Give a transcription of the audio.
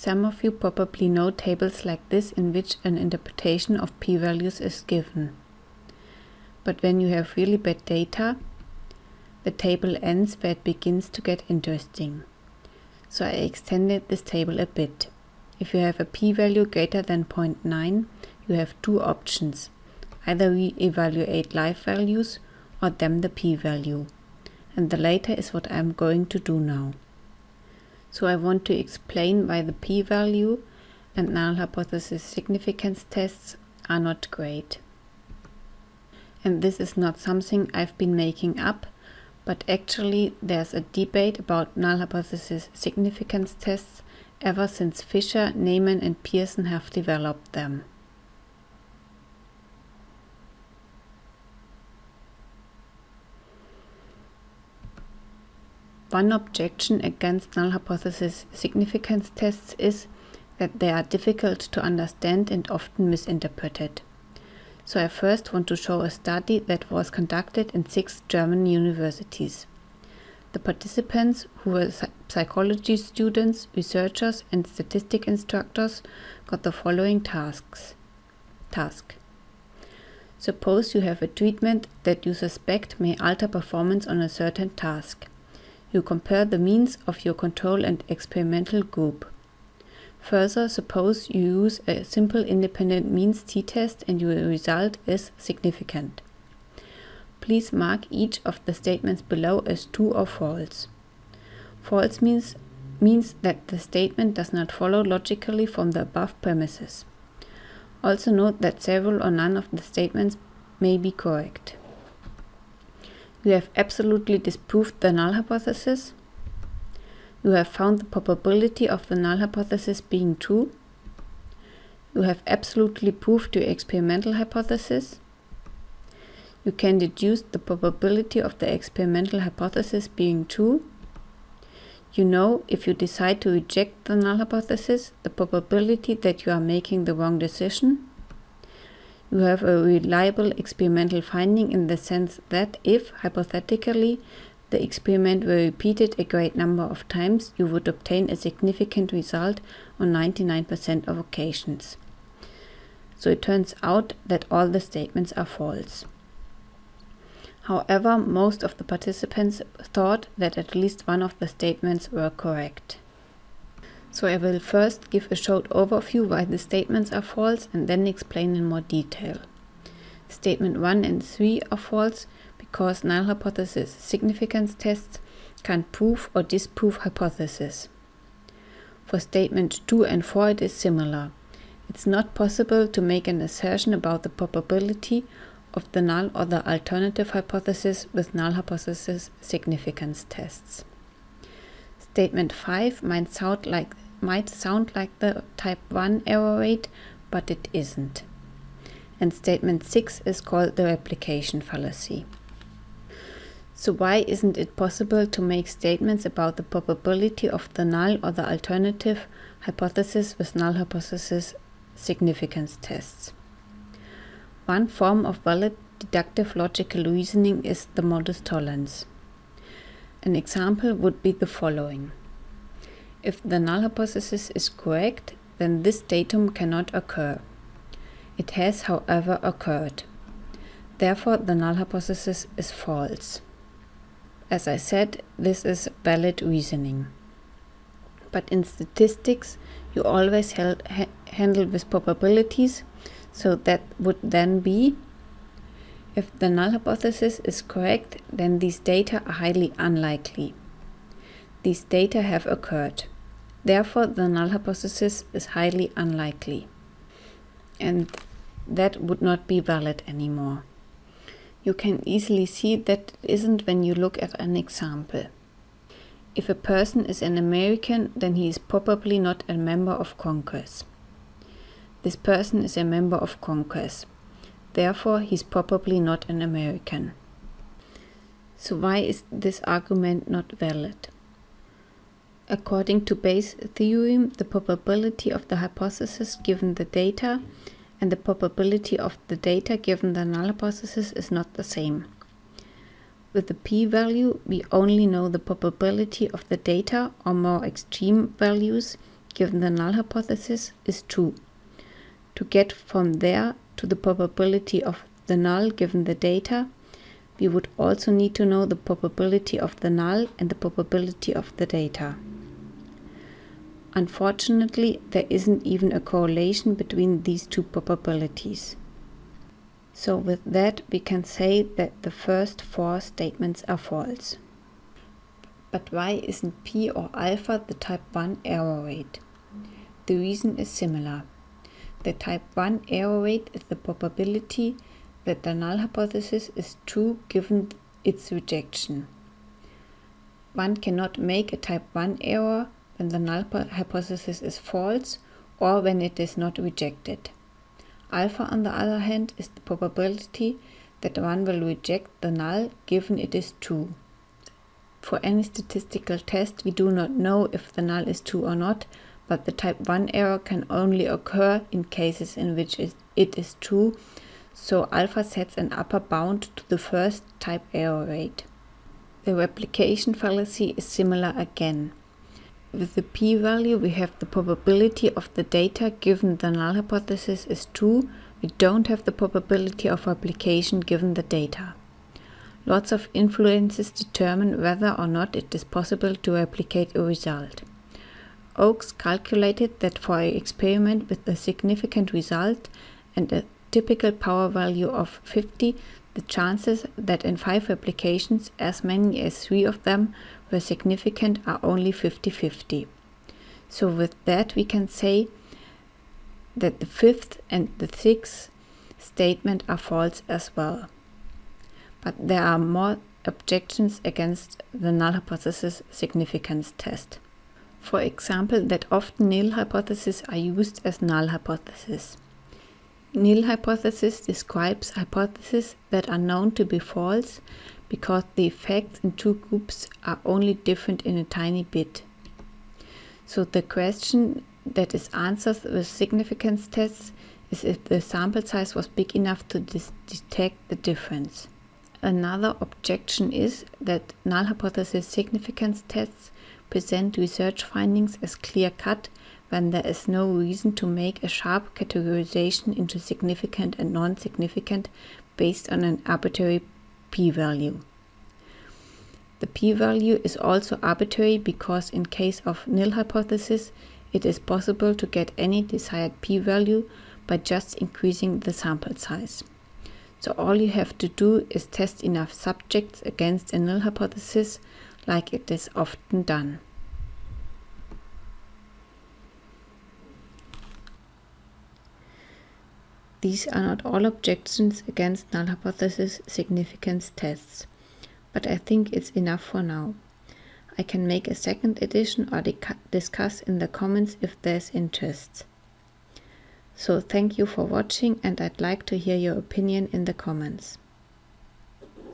Some of you probably know tables like this in which an interpretation of p-values is given. But when you have really bad data, the table ends where it begins to get interesting. So I extended this table a bit. If you have a p-value greater than 0.9, you have two options. Either we evaluate live values or damn the p-value. And the latter is what I'm going to do now. So I want to explain why the p-value and null hypothesis significance tests are not great. And this is not something I've been making up, but actually there's a debate about null hypothesis significance tests ever since Fisher, Neyman and Pearson have developed them. One objection against null hypothesis significance tests is that they are difficult to understand and often misinterpreted. So I first want to show a study that was conducted in six German universities. The participants, who were psychology students, researchers and statistic instructors, got the following tasks. Task. Suppose you have a treatment that you suspect may alter performance on a certain task. You compare the means of your control and experimental group. Further, suppose you use a simple independent means t-test and your result is significant. Please mark each of the statements below as true or false. False means, means that the statement does not follow logically from the above premises. Also note that several or none of the statements may be correct. You have absolutely disproved the null hypothesis. You have found the probability of the null hypothesis being true. You have absolutely proved your experimental hypothesis. You can deduce the probability of the experimental hypothesis being true. You know, if you decide to reject the null hypothesis, the probability that you are making the wrong decision. You have a reliable experimental finding in the sense that if, hypothetically, the experiment were repeated a great number of times, you would obtain a significant result on 99% of occasions. So it turns out that all the statements are false. However, most of the participants thought that at least one of the statements were correct. So I will first give a short overview why the statements are false and then explain in more detail. Statement 1 and 3 are false because null hypothesis significance tests can prove or disprove hypothesis. For statement 2 and 4 it is similar. It's not possible to make an assertion about the probability of the null or the alternative hypothesis with null hypothesis significance tests. Statement 5 might sound like might sound like the type 1 error rate, but it isn't. And statement 6 is called the replication fallacy. So why isn't it possible to make statements about the probability of the null or the alternative hypothesis with null hypothesis significance tests? One form of valid deductive logical reasoning is the modus tollens. An example would be the following. If the null hypothesis is correct, then this datum cannot occur. It has, however, occurred. Therefore, the null hypothesis is false. As I said, this is valid reasoning. But in statistics, you always ha handle with probabilities, so that would then be if the null hypothesis is correct, then these data are highly unlikely. These data have occurred. Therefore, the null hypothesis is highly unlikely. And that would not be valid anymore. You can easily see that it isn't when you look at an example. If a person is an American, then he is probably not a member of Congress. This person is a member of Congress. Therefore, he's probably not an American. So why is this argument not valid? According to Bayes' theorem, the probability of the hypothesis given the data and the probability of the data given the null hypothesis is not the same. With the p-value, we only know the probability of the data or more extreme values, given the null hypothesis is true. To get from there to the probability of the null given the data, we would also need to know the probability of the null and the probability of the data. Unfortunately, there isn't even a correlation between these two probabilities. So with that, we can say that the first four statements are false. But why isn't p or alpha the type 1 error rate? The reason is similar. The type 1 error rate is the probability that the null hypothesis is true given its rejection. One cannot make a type 1 error when the null hypothesis is false or when it is not rejected. Alpha, on the other hand, is the probability that one will reject the null given it is true. For any statistical test, we do not know if the null is true or not, but the type 1 error can only occur in cases in which it is true, so alpha sets an upper bound to the first type error rate. The replication fallacy is similar again. With the p-value we have the probability of the data given the null hypothesis is true, we don't have the probability of replication given the data. Lots of influences determine whether or not it is possible to replicate a result. Oakes calculated that for an experiment with a significant result and a typical power value of 50, the chances that in 5 replications as many as 3 of them were significant are only 50-50. So with that we can say that the fifth and the sixth statement are false as well. But there are more objections against the null hypothesis significance test. For example, that often nil hypotheses are used as null hypotheses. Nil hypothesis describes hypotheses that are known to be false because the effects in two groups are only different in a tiny bit. So the question that is answered with significance tests is if the sample size was big enough to detect the difference. Another objection is that null hypothesis significance tests present research findings as clear-cut when there is no reason to make a sharp categorization into significant and non-significant based on an arbitrary p-value. The p-value is also arbitrary because in case of nil hypothesis, it is possible to get any desired p-value by just increasing the sample size. So all you have to do is test enough subjects against a null hypothesis like it is often done. These are not all objections against null hypothesis significance tests, but I think it's enough for now. I can make a second edition or discuss in the comments if there's interest. So thank you for watching and I'd like to hear your opinion in the comments.